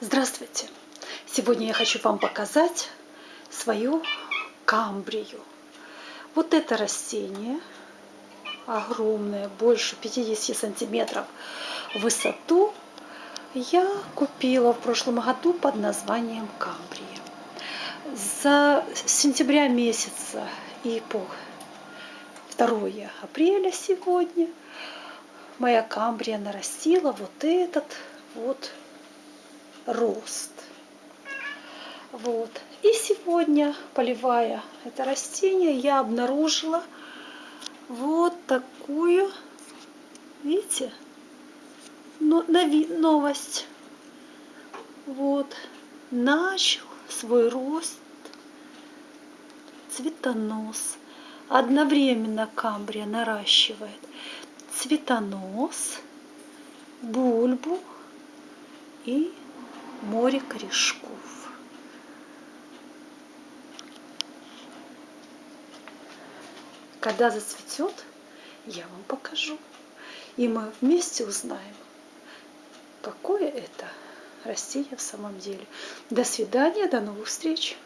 Здравствуйте! Сегодня я хочу вам показать свою камбрию. Вот это растение, огромное, больше 50 сантиметров в высоту, я купила в прошлом году под названием камбрия. За сентября месяца и по 2 апреля сегодня моя камбрия нарастила вот этот вот рост. Вот. И сегодня, поливая это растение, я обнаружила вот такую, видите, новость. Вот. Начал свой рост цветонос. Одновременно камбрия наращивает цветонос, бульбу и море корешков. Когда зацветет, я вам покажу. И мы вместе узнаем, какое это растение в самом деле. До свидания, до новых встреч!